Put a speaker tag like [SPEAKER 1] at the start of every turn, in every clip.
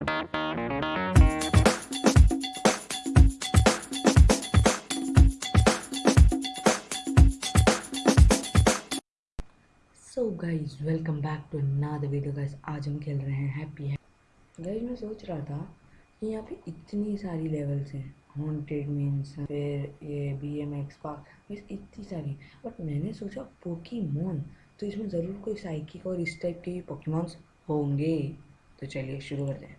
[SPEAKER 1] So guys welcome back to another video guys आज हम खेल रहे हैं हैप्पी है गाइज़ मैं सोच रहा था कि यहाँ पे इतनी सारी लेवल्स हैं. हॉन्टेड मीन्स फिर ये बी एम एक्स पार्क इतनी सारी. बट मैंने सोचा पोकीमोन तो इसमें ज़रूर कोई साइकिक और इस टाइप के पोकीमोन्स होंगे. तो चलिए शुरू करते हैं.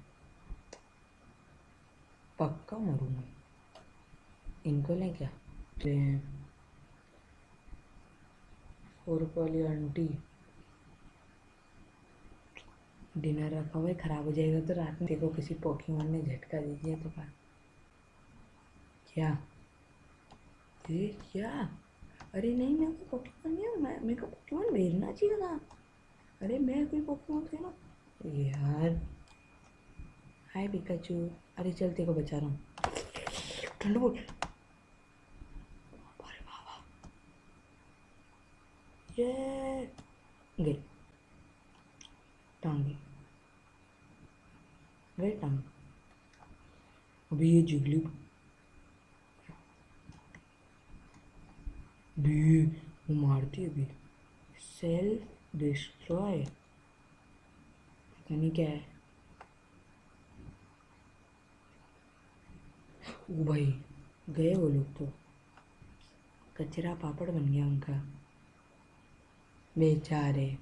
[SPEAKER 1] पक्का मरूँगा। इनको लें क्या? फोर आंटी, डिनर रखा हुआ है, ख़राब हो जाएगा तो रात में देखो किसी पोकीमोन ने झटका दीजिए तो क्या? क्या क्या? अरे नहीं, मैं कोई पोकीमोन नहीं मैं, मेरे को पोकीमोन भेजना चाहिए था। अरे मैं कोई पोकीमोन थे ना। यार हाय पिकाचू। अरे चलते को बचा रहा हूँ। ठंड बोल। अरे बाबा ये गई टांगी। गई टांग। अभी ये जिगली। भी वो मारती अभी। सेल्फ डिस्ट्रॉय पता नहीं क्या है। भाई गए वो लोग तो। कचरा पापड़ बन गया उनका। बेचारे।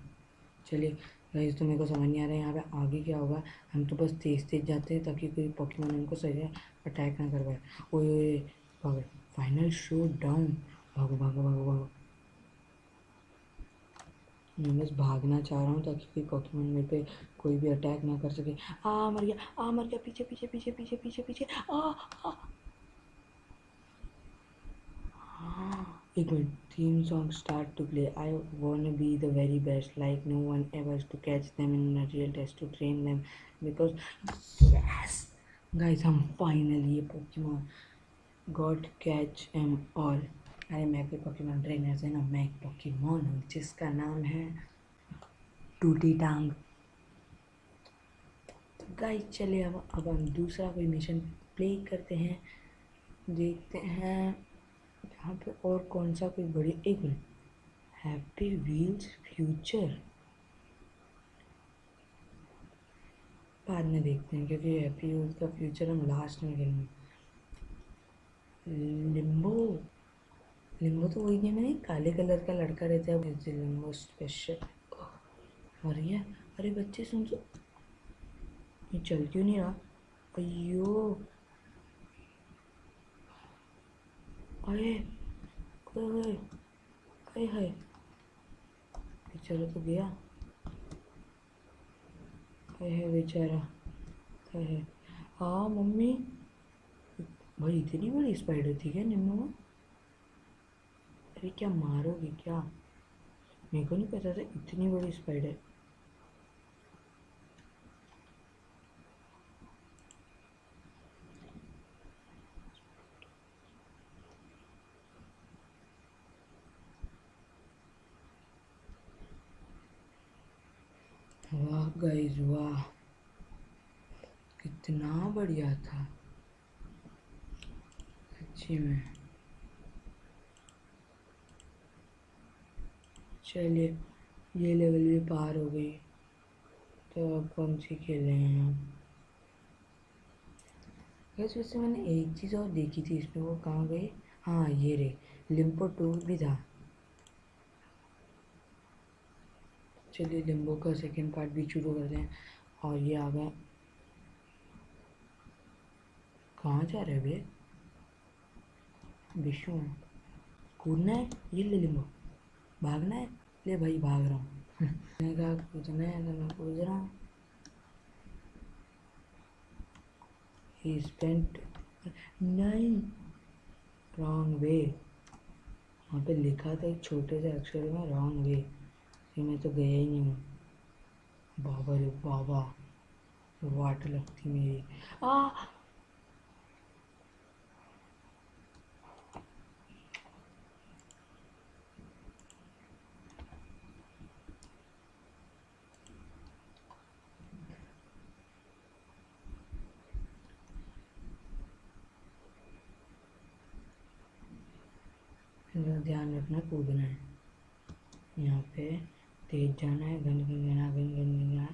[SPEAKER 1] चलिए गाइस तो मेरे को समझ नहीं आ रहा है यहाँ पे आगे क्या होगा। हम तो बस तेज तेज जाते हैं ताकि कोई पॉकीमोन हमको सही अटैक ना कर पाए। ओए भागो। फाइनल शो डाउन भागो भागो भागो भागो। मैं बस भागना चाह रहा हूँ ताकि कोई पॉकीमोन मेरे पे कोई भी अटैक ना कर सके। आ, मर गया, आ, मर गया पीछे पीछे पीछे पीछे पीछे पीछे। आ आ एक minute start to play i wanna be the very best like no one ever to catch them in a real test to train them because yes guys i'm finally a pokemon got catch em all अरे मैं कोई Pokemon trainer से ना मैं एक Pokemon हूँ जिसका नाम है टूटी टांग तो गाइस चलिए अब अब हम दूसरा कोई मिशन प्ले करते हैं देखते हैं यहाँ पे और कौन सा कोई बड़ी, एक मिनट। हैप्पी व्हील्स फ्यूचर बाद में देखते हैं, क्योंकि हैप्पी व्हील्स का फ्यूचर हम लास्ट में खेलेंगे लिम्बो लिम्बो तो वही गेम है काले कलर का लड़का रहता है लिम्बो स्पेशल और ये अरे बच्चे सुन सो ये चल क्यों नहीं रहा? अयो अरे। है बेचारा तो गया है है बेचारा है है हाँ मम्मी भाई इतनी बड़ी स्पाइडर थी क्या निम्नो अरे क्या मारोगे क्या मेरे को नहीं पता था इतनी बड़ी स्पाइडर वाह गाइस वाह, कितना बढ़िया था। सच्ची में। चलिए, ये लेवल भी पार हो गई। तो अब कौन सी खेले हैं हम। वैसे वैसे मैंने एक चीज़ और देखी थी, इसमें वो कहाँ गई? हाँ ये रे लिम्पो टू भी था। चलिए लिम्बो का सेकेंड पार्ट भी शुरू करते हैं। और ये आ गया। कहाँ जा रहे भैया? विष्णु, कूदना है? ये ले लिम्बो। भागना है? ले भाई, भाग रहा हूँ। मैंने कहा, कूदना है? तो मैं कूद रहा हूँ। ही स्पेंट नहीं रॉन्ग वे वहाँ पे लिखा था एक छोटे से अक्षर में रॉन्ग वे फिर मैं तो गया ही नहीं हूँ। बाबा रे बाबा, वाट लगती मेरी। आ! ध्यान रखना कूदना है। यहाँ पे तेज जाना है गन गन गना गन गन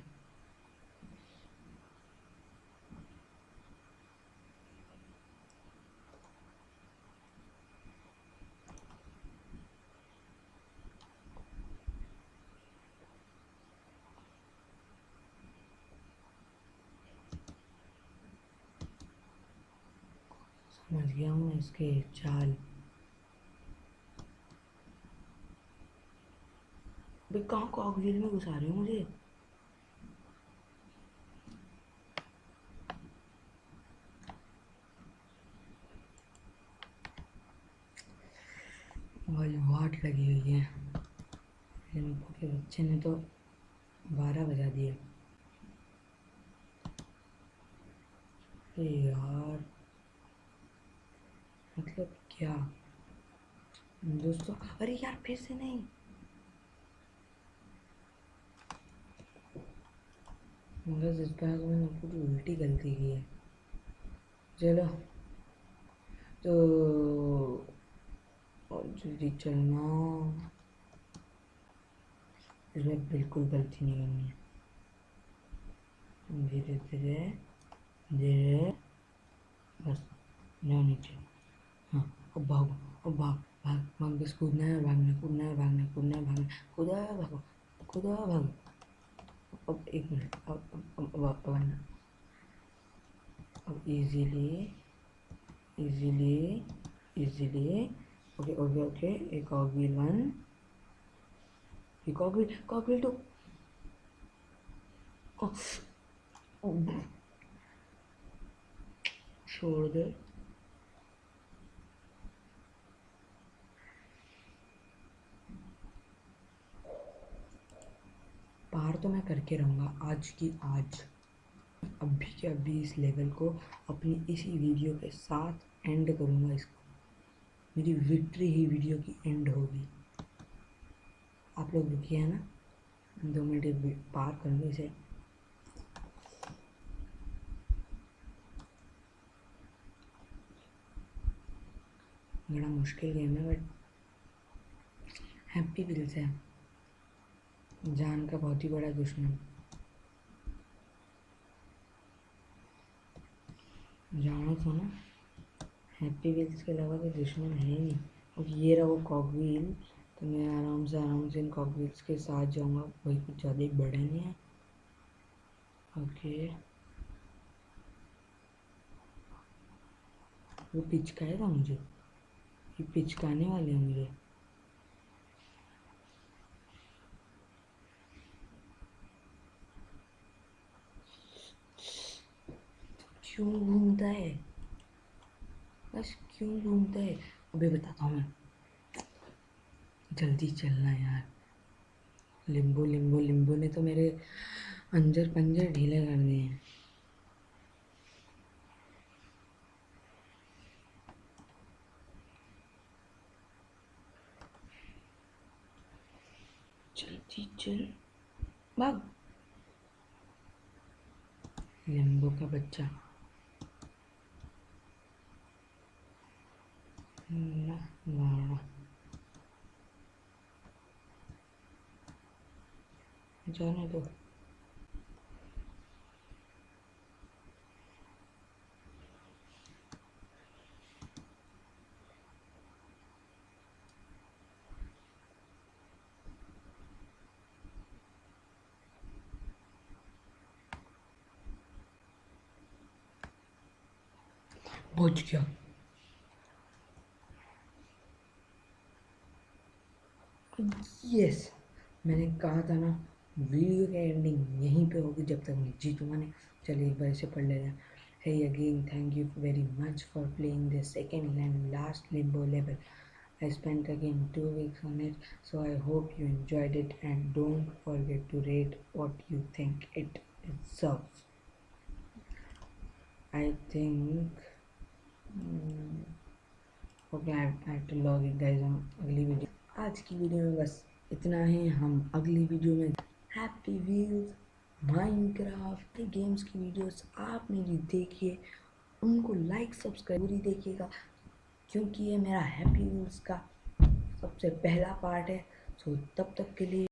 [SPEAKER 1] समझ गया हूँ इसके चाल। भाई कहाँ कॉकवील में घुसा रहे हो मुझे? भाई, वाट लगी हुई है। लिम्बू के बच्चे ने तो बारह बजा दिए। यार मतलब क्या? दोस्तों, अरे यार, फिर से नहीं। मगर इस बार तो मैंने पूरी उल्टी गलती की है। चलो। तो जल्दी चलना, इसमें बिल्कुल गलती नहीं करनी। है धीरे धीरे धीरे, बस जाओ नीचे। हाँ अब भागो, अब भाग भाग भाग बस कूदना है, भागना, कूदना है, भागना, कूदना है, भागना, कूदा, भागो कूदा, भागो। of equal of, of, of easily easily easily. Okay okay okay. A cogwheel one. A cogwheel cogwheel oh, oh. shoulder. तो मैं करके रहूँगा। आज की आज। अभी के अभी इस लेवल को अपनी इसी वीडियो के साथ एंड करूँगा इसको। मेरी विक्ट्री ही वीडियो की एंड होगी। आप लोग रुकिए, है ना? दो मिनट पार कर लो इसे। बड़ा मुश्किल गेम है बट हैप्पी व्हील्स है जान का बहुत ही बड़ा दुश्मन। जानो तो ना हैप्पी व्हील्स के अलावा कोई दुश्मन है ही नहीं। और ये रहा वो कॉकव्हील तो मैं आराम से आराम से इन कॉकव्हील्स के साथ जाऊँगा। वही कुछ ज़्यादा ही बड़े नहीं है। ओके। वो पिचकाएगा मुझे? ये पिचकाने वाले हैं मुझे। क्यों घूमता है? बस क्यों घूमता है? अबे बताता हूँ मैं। जल्दी चलना यार। लिम्बू लिम्बू लिम्बू ने तो मेरे अंजर पंजर ढीले कर दिए हैं। जल्दी चल। भाग। लिम्बू का बच्चा। ना ना जाने दो पहुँच यस मैंने कहा था ना वीडियो का एंडिंग यहीं पे होगी जब तक मैं जीतू मैंने चलिए एक बार इसे पढ़ ले रहा हे again thank you very much for playing the second land last limbo level I spend again two weeks on it so I hope you enjoyed it and don't forget to rate what you think it it's I think okay I to log in guys अगली video आज की video में बस इतना ही। हम अगली video में Happy Wheels Minecraft games की वीडियोस आप मेरी देखिए। उनको लाइक सब्सक्राइब पूरी देखिएगा, क्योंकि ये मेरा हैप्पी व्हील्स का सबसे पहला पार्ट है। सो तब तक के लिए